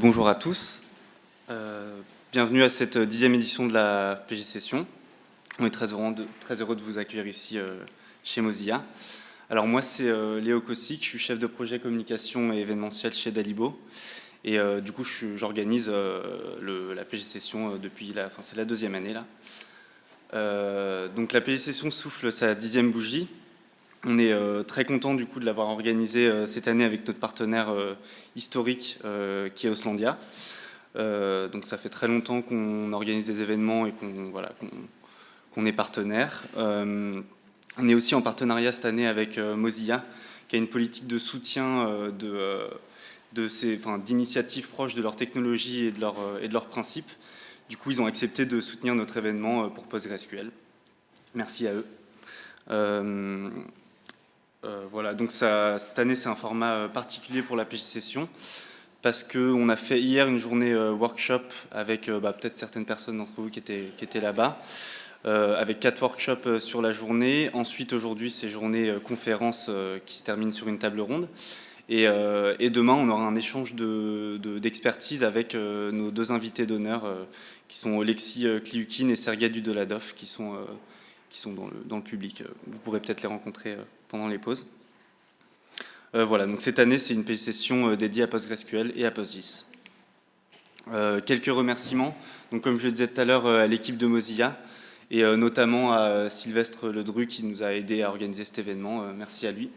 Bonjour à tous, euh, bienvenue à cette dixième édition de la PG Session. On est très heureux de, vous accueillir ici euh, chez Mozilla. Alors moi c'est euh, Léo Kossik, je suis chef de projet communication et événementiel chez Dalibo. Et du coup j'organise la PG Session depuis la, enfin c'est la deuxième année là. donc la PG Session souffle sa dixième bougie. On est très content du coup de l'avoir organisée cette année avec notre partenaire historique qui est Oslandia. donc ça fait très longtemps qu'on organise des événements et qu'on voilà, est partenaire. Euh, on est aussi en partenariat cette année avec euh, Mozilla, qui a une politique de soutien euh, de, de d'initiatives proches de leur technologie et de, leur, et de leurs principes. Du coup, ils ont accepté de soutenir notre événement pour PostgreSQL. Merci à eux. Voilà, donc ça, cette année, c'est un format particulier pour la PG Session parce qu'on a fait hier une journée workshop avec bah, peut-être certaines personnes d'entre vous qui étaient, là-bas. Euh, avec quatre workshops euh, sur la journée. Ensuite, aujourd'hui, c'est journée euh, conférence qui se termine sur une table ronde. Et, demain, on aura un échange d'expertise avec nos deux invités d'honneur, qui sont Alexis Kliukin et Sergei Dudoladov, qui sont, dans le public. Vous pourrez peut-être les rencontrer pendant les pauses. voilà, donc cette année, c'est une session dédiée à PostgreSQL et à PostGIS. quelques remerciements. Donc, comme je le disais tout à l'heure, à l'équipe de Mozilla, et euh, notamment à Sylvestre Ledru qui nous a aidé à organiser cet événement. Euh, merci à lui.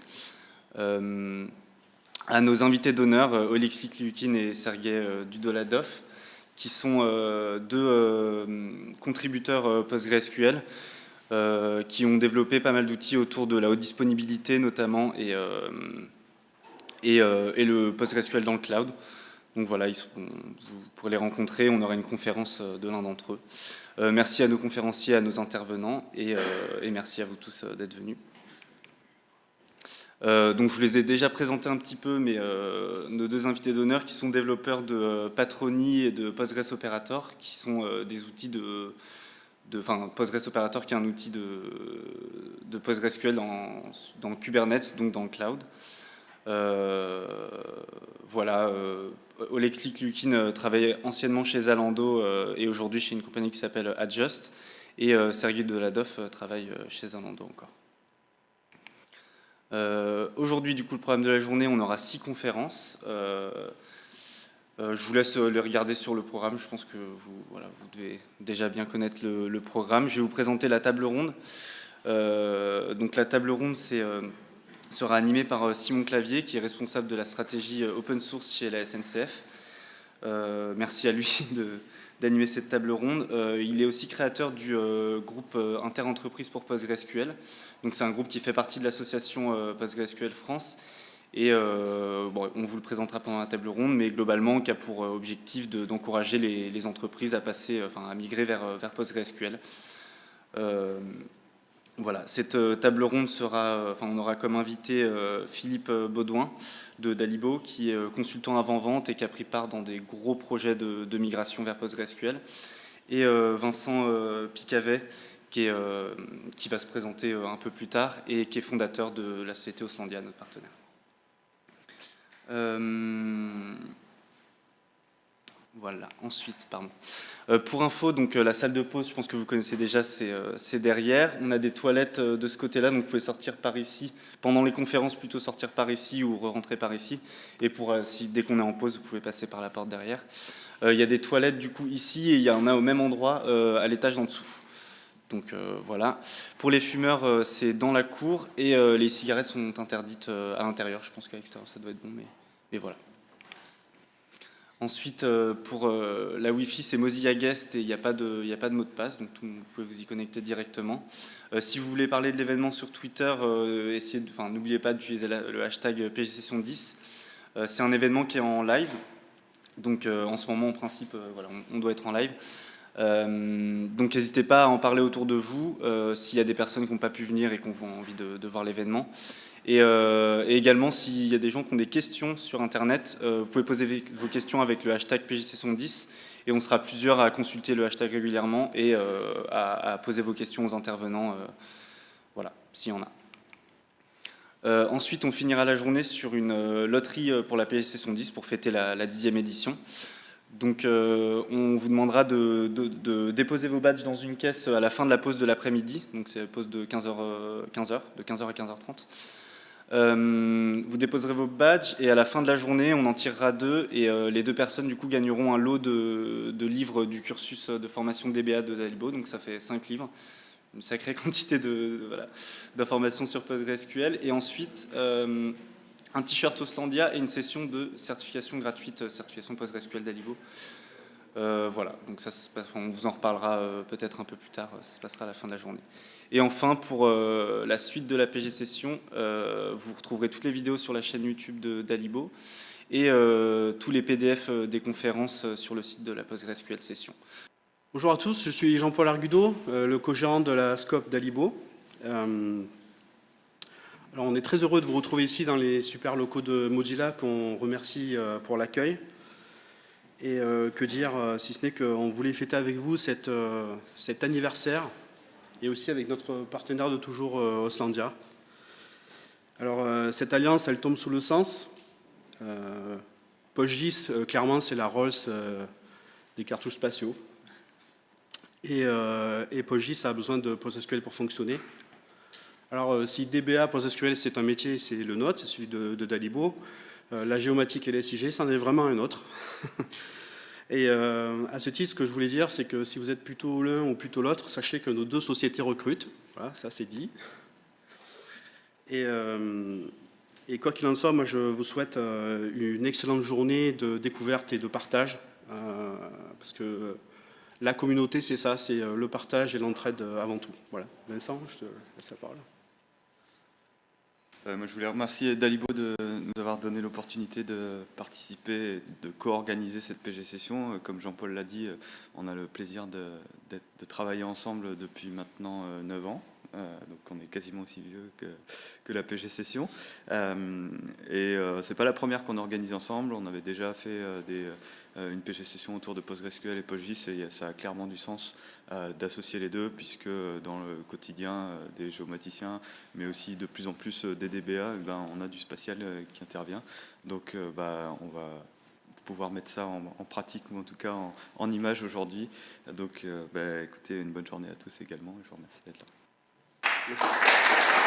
Euh, à nos invités d'honneur, Oleksiy Kliukin et Sergei Dudoladov, qui sont deux contributeurs PostgreSQL qui ont développé pas mal d'outils autour de la haute disponibilité notamment et, et, et, le PostgreSQL dans le cloud. Donc voilà, ils vous pourrez les rencontrer, on aura une conférence de l'un d'entre eux. Euh, merci à nos conférenciers, à nos intervenants et, euh, merci à vous tous euh, d'être venus. donc je vous les ai déjà présentés un petit peu, mais nos deux invités d'honneur qui sont développeurs de Patroni et de Postgres Operator, qui sont des outils de, enfin Postgres Operator qui est un outil de, de PostgreSQL dans, Kubernetes, donc dans le cloud. voilà, Olexlik Lukin euh, travaillait anciennement chez Zalando euh, et aujourd'hui chez une compagnie qui s'appelle Adjust. Et euh, Sergei Deladov travaille chez Zalando encore. Aujourd'hui, du coup, le programme de la journée, on aura six conférences. Je vous laisse les regarder sur le programme. Je pense que vous, voilà, vous devez déjà bien connaître le, programme. Je vais vous présenter la table ronde. donc la table ronde, sera animé par euh, Simon Clavier, qui est responsable de la stratégie euh, open source chez la SNCF. Euh, merci à lui d'animer cette table ronde. il est aussi créateur du groupe Interentreprise pour PostgreSQL. C'est un groupe qui fait partie de l'association PostgreSQL France. Et bon, on vous le présentera pendant la table ronde, mais globalement, qui a pour objectif d'encourager les, entreprises à passer, enfin, à migrer vers, vers PostgreSQL. Voilà, cette euh, table ronde sera, euh, enfin, on aura comme invité euh, Philippe Baudouin de Dalibo, qui est consultant avant-vente et qui a pris part dans des gros projets de, migration vers PostgreSQL, et Vincent Picavet, qui, qui, va se présenter un peu plus tard et qui est fondateur de la société Oslandia, notre partenaire. Voilà, ensuite, pardon. Euh, pour info, donc euh, la salle de pause, je pense que vous connaissez déjà, c'est euh, derrière. On a des toilettes de ce côté-là, donc vous pouvez sortir par ici. Pendant les conférences, plutôt sortir par ici ou rentrer par ici. Et pour, dès qu'on est en pause, vous pouvez passer par la porte derrière. Il y a des toilettes du coup ici et il y en a au même endroit à l'étage en dessous. Donc voilà. Pour les fumeurs, c'est dans la cour et les cigarettes sont interdites à l'intérieur. Je pense qu'à l'extérieur, ça doit être bon, mais, voilà. Ensuite, euh, pour euh, la Wi-Fi, c'est Mozilla Guest et il n'y a, pas de, mot de passe, donc vous pouvez vous y connecter directement. Euh, si vous voulez parler de l'événement sur Twitter, n'oubliez pas d'utiliser le hashtag PGSession10. c'est un événement qui est en live, donc en ce moment, en principe, voilà, on, doit être en live. Donc n'hésitez pas à en parler autour de vous, s'il y a des personnes qui n'ont pas pu venir et qui ont envie de voir l'événement. Euh, et, également, s'il y a des gens qui ont des questions sur Internet, euh, vous pouvez poser vos questions avec le hashtag PJC10 et on sera plusieurs à consulter le hashtag régulièrement et euh, à, poser vos questions aux intervenants, voilà, s'il y en a. ensuite, on finira la journée sur une loterie pour la PGC Session 10 pour fêter la dixième édition. Donc on vous demandera de, déposer vos badges dans une caisse à la fin de la pause de l'après-midi, donc c'est la pause de 15h, 15h, de 15h à 15h30. Euh, vous déposerez vos badges et à la fin de la journée, on en tirera deux et euh, les deux personnes du coup gagneront un lot de, livres du cursus de formation DBA de Dalibo, donc ça fait cinq livres, une sacrée quantité d'informations sur PostgreSQL. Et ensuite euh, un t-shirt Oslandia et une session de certification gratuite, certification PostgreSQL Dalibo. voilà, donc ça on vous en reparlera peut-être un peu plus tard, ça se passera à la fin de la journée. Et enfin, pour euh, la suite de la PG Session, euh, vous retrouverez toutes les vidéos sur la chaîne YouTube d'Alibo et euh, tous les PDF des conférences sur le site de la PostgreSQL Session. Bonjour à tous, je suis Jean-Paul Argudo, le co-gérant de la SCOP d'Alibo. Alors on est très heureux de vous retrouver ici dans les super locaux de Mozilla qu'on remercie pour l'accueil. Et que dire, si ce n'est qu'on voulait fêter avec vous cet anniversaire et aussi avec notre partenaire de toujours, euh, Oslandia. Alors, euh, cette alliance, elle tombe sous le sens. Euh, PostGIS, clairement, c'est la Rolls des cartouches spatiaux. Et, et PostGIS a besoin de PostgreSQL pour fonctionner. Alors, si DBA c'est un métier, c'est le nôtre, c'est celui de, Dalibo. la géomatique et les SIG, c'en est vraiment un autre. Et euh, à ce titre, ce que je voulais dire, c'est que si vous êtes plutôt l'un ou plutôt l'autre, sachez que nos deux sociétés recrutent. Voilà, ça c'est dit. Et, euh, et quoi qu'il en soit, moi je vous souhaite euh, une excellente journée de découverte et de partage. parce que la communauté, c'est ça, c'est le partage et l'entraide avant tout. Voilà. Vincent, je te laisse la parole. Euh, je voulais remercier Dalibo de nous avoir donné l'opportunité de participer, de co-organiser cette PG Session. Euh, comme Jean-Paul l'a dit, euh, on a le plaisir de, de, travailler ensemble depuis maintenant 9 ans. Donc on est quasiment aussi vieux que, la PG Session. et c'est pas la première qu'on organise ensemble. On avait déjà fait euh, une PG session autour de PostgreSQL et PostGIS, et ça a clairement du sens euh, d'associer les deux, puisque dans le quotidien euh, des géomaticiens, mais aussi de plus en plus des DBA, eh ben, on a du spatial qui intervient. Donc bah, on va pouvoir mettre ça en, pratique, ou en tout cas en, image aujourd'hui. Donc bah, écoutez, une bonne journée à tous également, et je vous remercie d'être là. Thank you.